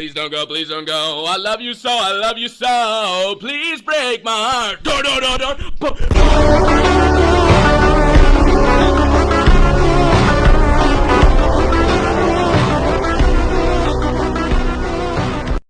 Please don't go, please don't go. I love you so, I love you so. Please break my heart. Door, door, door, door.